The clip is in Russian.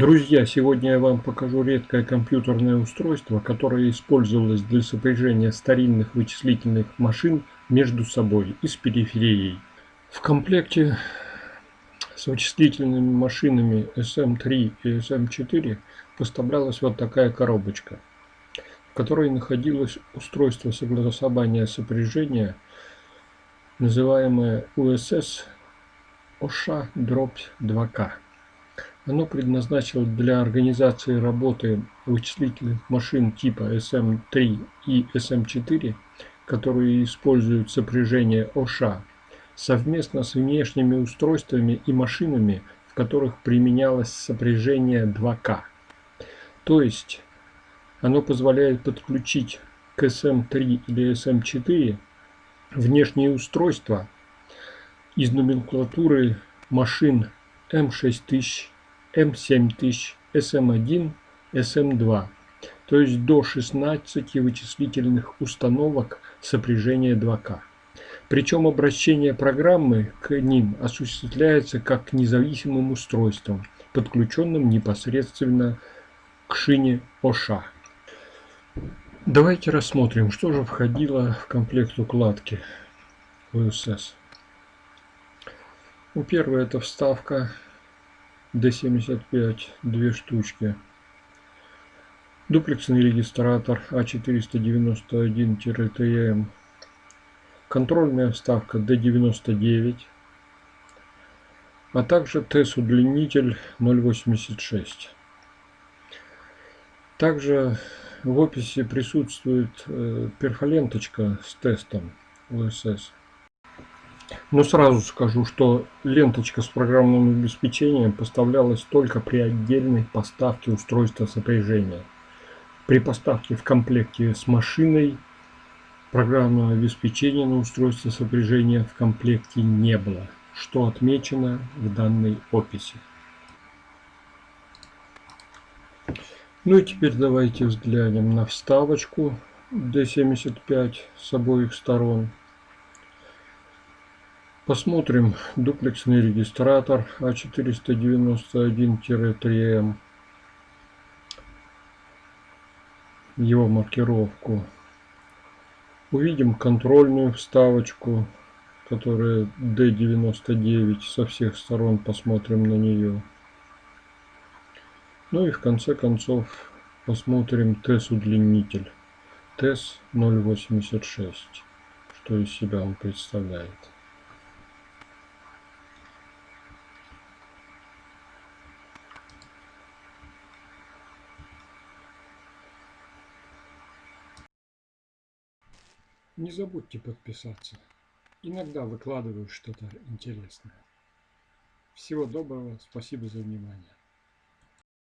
Друзья, сегодня я вам покажу редкое компьютерное устройство, которое использовалось для сопряжения старинных вычислительных машин между собой и с периферией. В комплекте с вычислительными машинами SM3 и SM4 поставлялась вот такая коробочка, в которой находилось устройство согласования сопряжения, называемое USS OSHA-2K. Оно предназначено для организации работы вычислительных машин типа SM3 и SM4, которые используют сопряжение ОША, совместно с внешними устройствами и машинами, в которых применялось сопряжение 2К. То есть оно позволяет подключить к SM3 или SM4 внешние устройства из номенклатуры машин M6000 М7000, СМ1, СМ2, то есть до 16 вычислительных установок сопряжения 2К. Причем обращение программы к ним осуществляется как к независимым устройствам, подключенным непосредственно к шине ОША. Давайте рассмотрим, что же входило в комплект укладки ВСС. Ну, первое это вставка D75 две штучки. Дуплексный регистратор А491-ТМ. Контрольная вставка D99. А также TES-удлинитель 0.86. Также в описи присутствует э, перфоленточка с тестом ОСС. Но сразу скажу, что ленточка с программным обеспечением поставлялась только при отдельной поставке устройства сопряжения. При поставке в комплекте с машиной программного обеспечения на устройство сопряжения в комплекте не было, что отмечено в данной описи. Ну и теперь давайте взглянем на вставочку D75 с обоих сторон. Посмотрим дуплексный регистратор А491-3М. Его маркировку. Увидим контрольную вставочку, которая D99. Со всех сторон посмотрим на нее. Ну и в конце концов посмотрим TES-удлинитель. TES 086. Что из себя он представляет. Не забудьте подписаться. Иногда выкладываю что-то интересное. Всего доброго, спасибо за внимание.